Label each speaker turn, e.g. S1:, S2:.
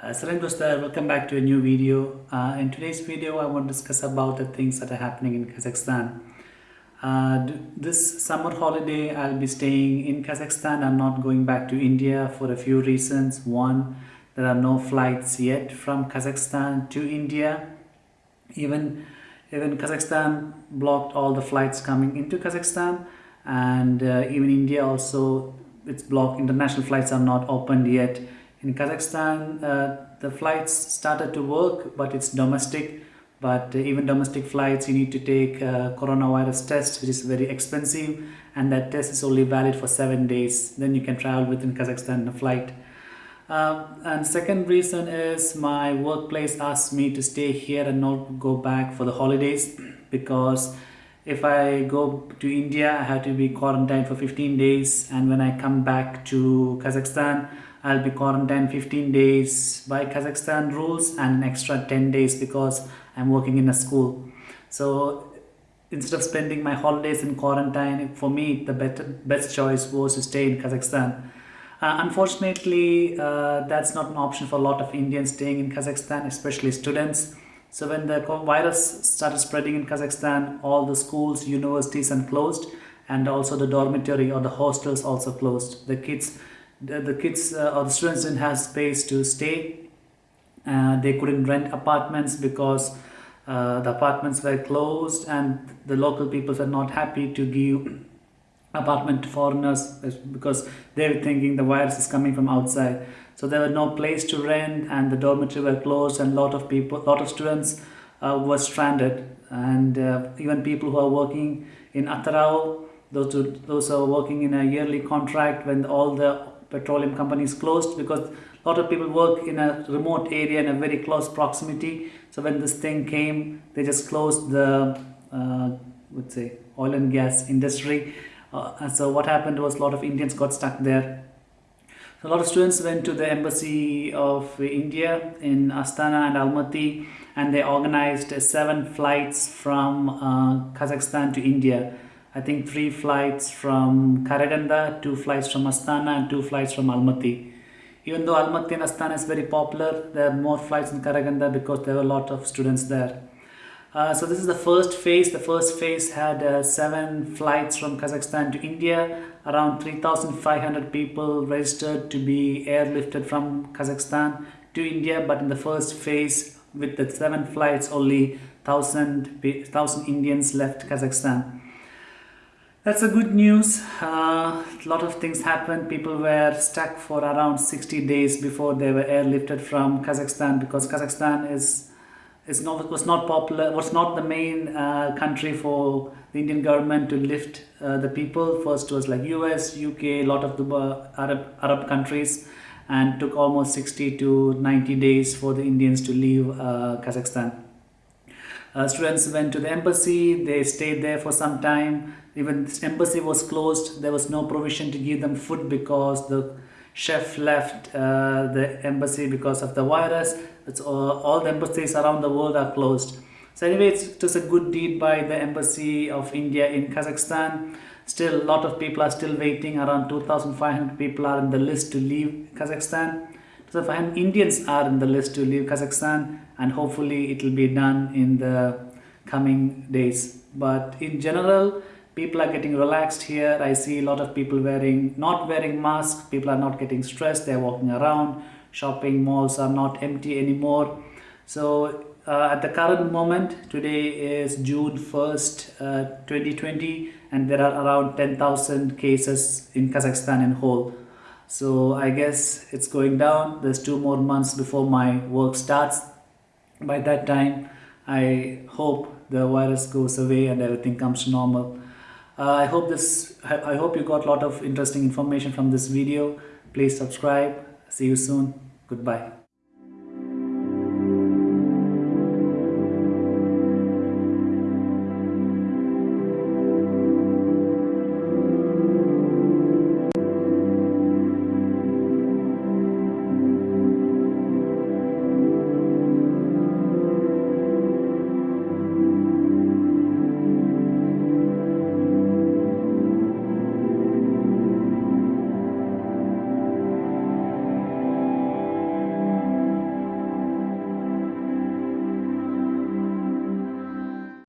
S1: Uh, Salam welcome back to a new video. Uh, in today's video, I want to discuss about the things that are happening in Kazakhstan. Uh, this summer holiday, I'll be staying in Kazakhstan. I'm not going back to India for a few reasons. One, there are no flights yet from Kazakhstan to India. Even, even Kazakhstan blocked all the flights coming into Kazakhstan and uh, even India also, it's blocked. International flights are not opened yet in Kazakhstan, uh, the flights started to work, but it's domestic. But uh, even domestic flights, you need to take a coronavirus test, which is very expensive, and that test is only valid for seven days. Then you can travel within Kazakhstan in a flight. Uh, and second reason is my workplace asked me to stay here and not go back for the holidays because if I go to India, I have to be quarantined for 15 days, and when I come back to Kazakhstan, I'll be quarantined 15 days by Kazakhstan rules and an extra 10 days because I'm working in a school. So instead of spending my holidays in quarantine, for me the better, best choice was to stay in Kazakhstan. Uh, unfortunately, uh, that's not an option for a lot of Indians staying in Kazakhstan, especially students. So when the virus started spreading in Kazakhstan, all the schools, universities and closed and also the dormitory or the hostels also closed. The kids the, the kids uh, or the students didn't have space to stay. Uh, they couldn't rent apartments because uh, the apartments were closed and the local people were not happy to give apartment to foreigners because they were thinking the virus is coming from outside. So there was no place to rent and the dormitory were closed and a lot of people, lot of students uh, were stranded and uh, even people who are working in Atyrau, those who, those who are working in a yearly contract when all the petroleum companies closed because a lot of people work in a remote area in a very close proximity. So when this thing came, they just closed the, uh, would say, oil and gas industry. Uh, so what happened was a lot of Indians got stuck there. A lot of students went to the embassy of India in Astana and Almaty and they organized seven flights from uh, Kazakhstan to India. I think three flights from Karaganda, two flights from Astana and two flights from Almaty. Even though Almaty and Astana is very popular, there are more flights in Karaganda because there were a lot of students there. Uh, so this is the first phase. The first phase had uh, seven flights from Kazakhstan to India. Around 3,500 people registered to be airlifted from Kazakhstan to India. But in the first phase, with the seven flights, only 1,000 1,000 Indians left Kazakhstan. That's a good news. Uh, a lot of things happened. People were stuck for around 60 days before they were airlifted from Kazakhstan because Kazakhstan is is not was not popular. Was not the main uh, country for the Indian government to lift uh, the people. First was like U.S., U.K., a lot of the uh, Arab Arab countries, and took almost 60 to 90 days for the Indians to leave uh, Kazakhstan. Uh, students went to the embassy, they stayed there for some time. Even embassy was closed, there was no provision to give them food because the chef left uh, the embassy because of the virus. It's all, all the embassies around the world are closed. So anyway, it's just a good deed by the embassy of India in Kazakhstan. Still, a lot of people are still waiting. Around 2,500 people are in the list to leave Kazakhstan. So Indians are in the list to leave Kazakhstan and hopefully it will be done in the coming days. But in general, people are getting relaxed here. I see a lot of people wearing, not wearing masks. People are not getting stressed. They're walking around. Shopping malls are not empty anymore. So uh, at the current moment, today is June 1st, uh, 2020, and there are around 10,000 cases in Kazakhstan in whole. So I guess it's going down. There's two more months before my work starts. By that time, I hope the virus goes away and everything comes to normal. Uh, I hope this. I hope you got a lot of interesting information from this video. Please subscribe. See you soon. Goodbye.